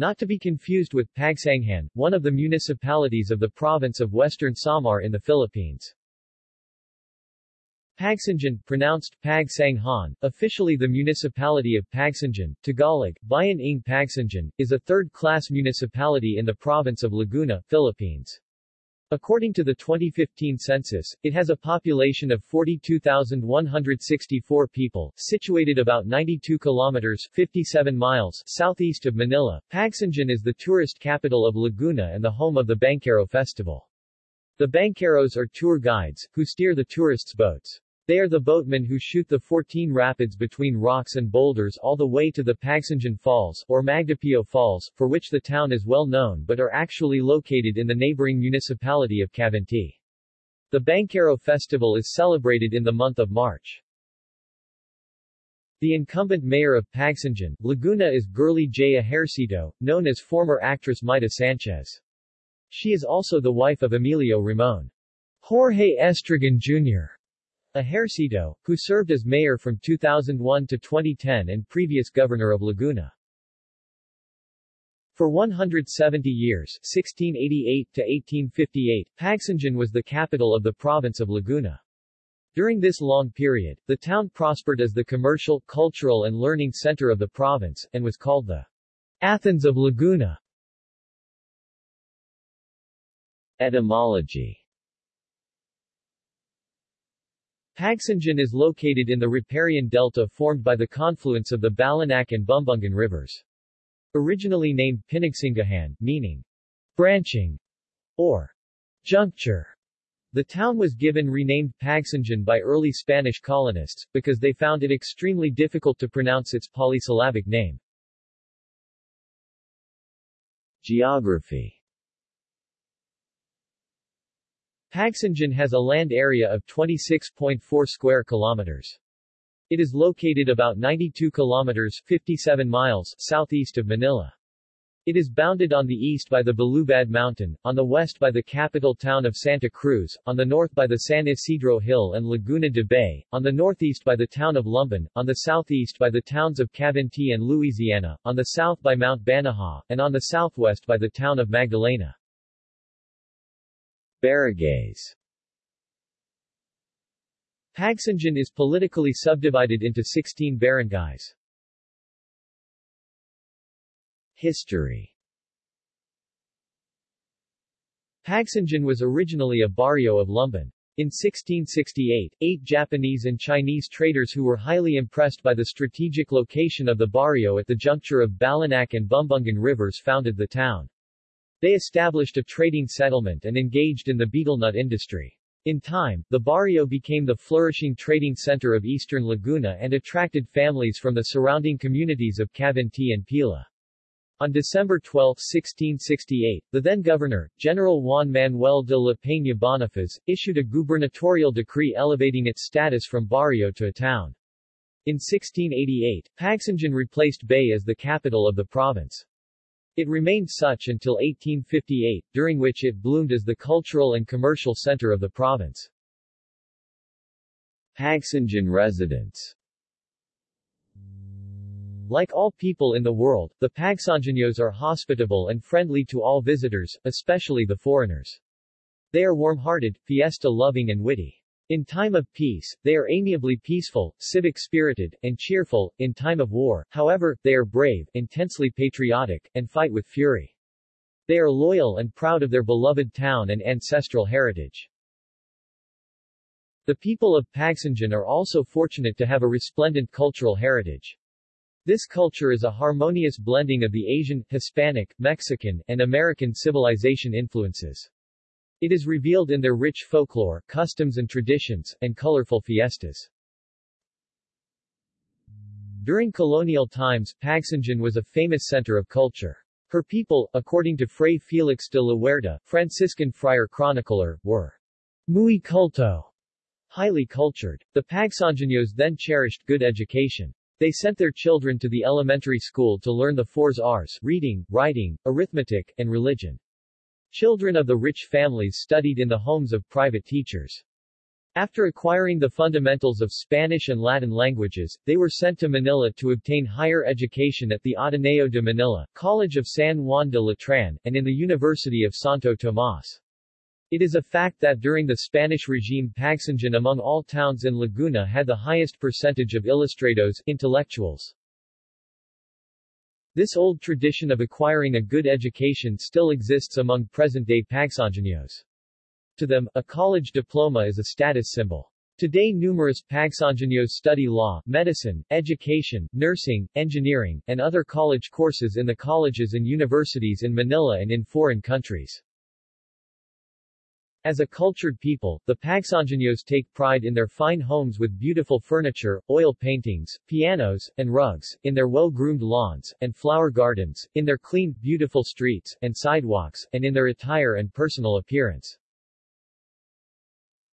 not to be confused with Pagsanghan, one of the municipalities of the province of Western Samar in the Philippines. Pagsanjan, pronounced Pagsanghan, officially the municipality of Pagsanjan, Tagalog, Bayan ng Pagsanjan, is a third-class municipality in the province of Laguna, Philippines. According to the 2015 census, it has a population of 42,164 people, situated about 92 kilometers 57 miles southeast of Manila. Pagsanjan is the tourist capital of Laguna and the home of the Bankero Festival. The Bankeros are tour guides, who steer the tourists' boats. They are the boatmen who shoot the 14 rapids between rocks and boulders all the way to the Pagsanjan Falls, or Magdapio Falls, for which the town is well known but are actually located in the neighboring municipality of Cavinti. The Bankero Festival is celebrated in the month of March. The incumbent mayor of Pagsanjan, Laguna is Girly J. Ejercito, known as former actress Maita Sanchez. She is also the wife of Emilio Ramon. Jorge Estregan Jr. Ejercito, who served as mayor from 2001 to 2010 and previous governor of Laguna. For 170 years 1688 to 1858, Pagsanjan was the capital of the province of Laguna. During this long period, the town prospered as the commercial, cultural and learning center of the province, and was called the Athens of Laguna. Etymology Pagsanjan is located in the riparian delta formed by the confluence of the Balanac and Bumbungan rivers. Originally named Pinagsangahan, meaning branching or juncture, the town was given renamed Pagsanjan by early Spanish colonists, because they found it extremely difficult to pronounce its polysyllabic name. Geography Pagsanjan has a land area of 26.4 square kilometers. It is located about 92 kilometers 57 miles southeast of Manila. It is bounded on the east by the Balubad Mountain, on the west by the capital town of Santa Cruz, on the north by the San Isidro Hill and Laguna de Bay, on the northeast by the town of Lumban, on the southeast by the towns of Cavinti and Luisiana, on the south by Mount Banahaw, and on the southwest by the town of Magdalena. Barangays Pagsanjan is politically subdivided into 16 barangays. History Pagsanjan was originally a barrio of Lumban. In 1668, eight Japanese and Chinese traders who were highly impressed by the strategic location of the barrio at the juncture of Balanac and Bumbungan rivers founded the town. They established a trading settlement and engaged in the betel nut industry. In time, the barrio became the flourishing trading center of eastern Laguna and attracted families from the surrounding communities of Cavinti and Pila. On December 12, 1668, the then-governor, General Juan Manuel de la Peña Bonifaz, issued a gubernatorial decree elevating its status from barrio to a town. In 1688, Pagsanjan replaced Bay as the capital of the province. It remained such until 1858, during which it bloomed as the cultural and commercial center of the province. Pagsanjan residents Like all people in the world, the Pagsanjanos are hospitable and friendly to all visitors, especially the foreigners. They are warm-hearted, fiesta-loving and witty. In time of peace, they are amiably peaceful, civic-spirited, and cheerful. In time of war, however, they are brave, intensely patriotic, and fight with fury. They are loyal and proud of their beloved town and ancestral heritage. The people of Pagsanjan are also fortunate to have a resplendent cultural heritage. This culture is a harmonious blending of the Asian, Hispanic, Mexican, and American civilization influences. It is revealed in their rich folklore, customs and traditions, and colorful fiestas. During colonial times, Pagsanjan was a famous center of culture. Her people, according to Fray Felix de la Huerta, Franciscan friar chronicler, were muy culto, highly cultured. The Pagsanjanos then cherished good education. They sent their children to the elementary school to learn the fours R's, reading, writing, arithmetic, and religion. Children of the rich families studied in the homes of private teachers. After acquiring the fundamentals of Spanish and Latin languages, they were sent to Manila to obtain higher education at the Ateneo de Manila, College of San Juan de Letran, and in the University of Santo Tomas. It is a fact that during the Spanish regime Pagsanjan among all towns in Laguna had the highest percentage of ilustrados, intellectuals. This old tradition of acquiring a good education still exists among present-day Pagsanjanos. To them, a college diploma is a status symbol. Today numerous Pagsanjanos study law, medicine, education, nursing, engineering, and other college courses in the colleges and universities in Manila and in foreign countries. As a cultured people, the Pagsanjanos take pride in their fine homes with beautiful furniture, oil paintings, pianos, and rugs, in their well-groomed lawns, and flower gardens, in their clean, beautiful streets, and sidewalks, and in their attire and personal appearance.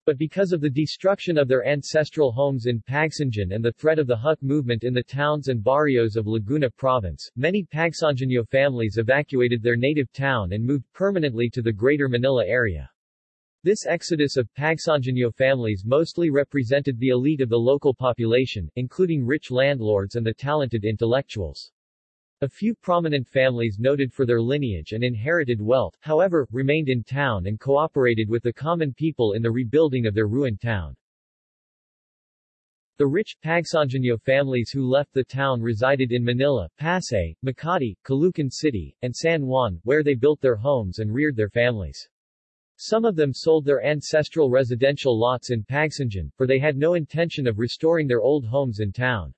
But because of the destruction of their ancestral homes in Pagsanjan and the threat of the Huk movement in the towns and barrios of Laguna province, many Pagsanjanyo families evacuated their native town and moved permanently to the Greater Manila area. This exodus of Pagsanjanyo families mostly represented the elite of the local population, including rich landlords and the talented intellectuals. A few prominent families noted for their lineage and inherited wealth, however, remained in town and cooperated with the common people in the rebuilding of their ruined town. The rich, Pagsanjanyo families who left the town resided in Manila, Pasay, Makati, Caloocan City, and San Juan, where they built their homes and reared their families. Some of them sold their ancestral residential lots in Pagsanjan, for they had no intention of restoring their old homes in town.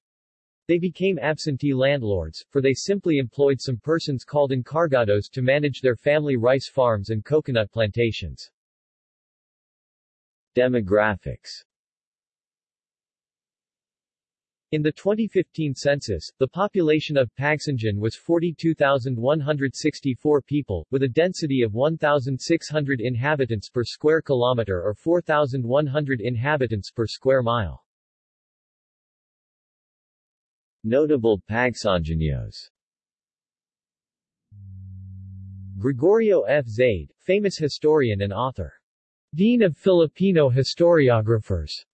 They became absentee landlords, for they simply employed some persons called encargados to manage their family rice farms and coconut plantations. Demographics in the 2015 census, the population of Pagsanjan was 42,164 people, with a density of 1,600 inhabitants per square kilometer or 4,100 inhabitants per square mile. Notable Pagsanjanos Gregorio F. Zaide, famous historian and author. Dean of Filipino Historiographers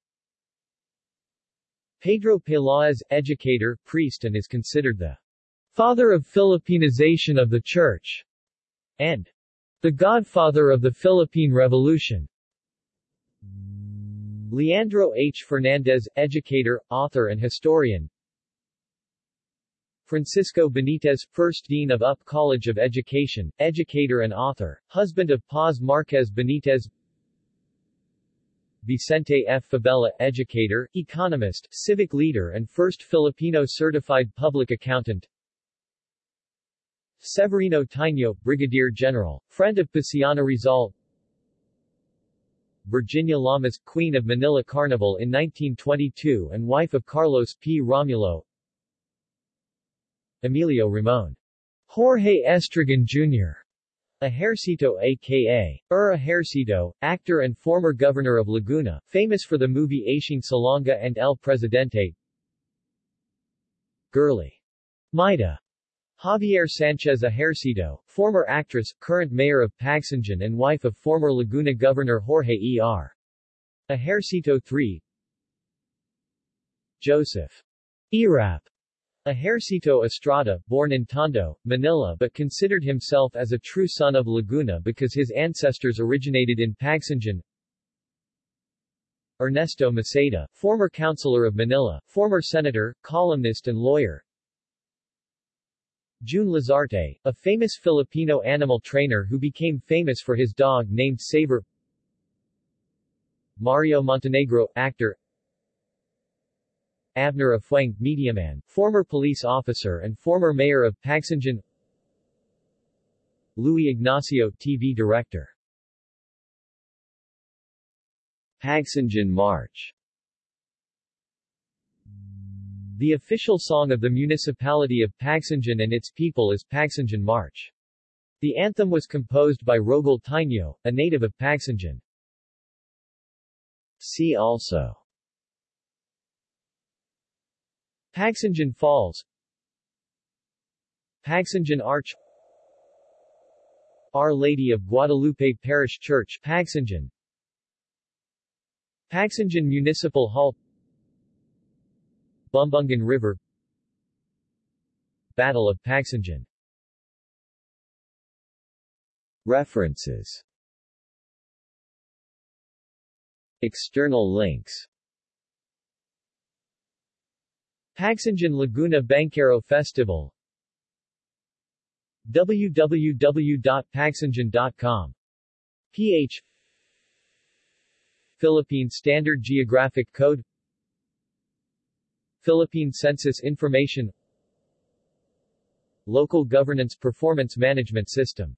Pedro Peláez, educator, priest and is considered the father of Filipinization of the Church, and the godfather of the Philippine Revolution. Leandro H. Fernandez, educator, author and historian. Francisco Benitez, first dean of UP College of Education, educator and author, husband of Paz Marquez Benitez Vicente F. Fabella, educator, economist, civic leader and first Filipino certified public accountant. Severino Taino, Brigadier General, friend of Paciano Rizal. Virginia Llamas, Queen of Manila Carnival in 1922 and wife of Carlos P. Romulo. Emilio Ramon. Jorge Estregan Jr. Ejercito aka Ura Ejercito, actor and former governor of Laguna, famous for the movie Asiong Salonga and El Presidente Girly. Maita. Javier Sanchez Ejercito, former actress, current mayor of Pagsanjan and wife of former Laguna Governor Jorge E.R. Ejercito III Joseph. Erap Ejercito Estrada, born in Tondo, Manila but considered himself as a true son of Laguna because his ancestors originated in Pagsanjan Ernesto Maceda, former councilor of Manila, former senator, columnist and lawyer. June Lazarte, a famous Filipino animal trainer who became famous for his dog named Saber. Mario Montenegro, actor Abner Afuang, mediaman, former police officer and former mayor of Pagsanjan Louis Ignacio, TV director Pagsanjan March The official song of the municipality of Pagsanjan and its people is Pagsanjan March. The anthem was composed by Rogel Taino, a native of Pagsanjan. See also Pagsanjan Falls. Pagsanjan Arch. Our Lady of Guadalupe Parish Church Pagsanjan Pagsanjan Municipal Hall. Bumbungan River. Battle of Pagsanjan References. External links Pagsanjan Laguna Bankero Festival. www.pagsanjan.com ph Philippine Standard Geographic Code. Philippine Census Information. Local Governance Performance Management System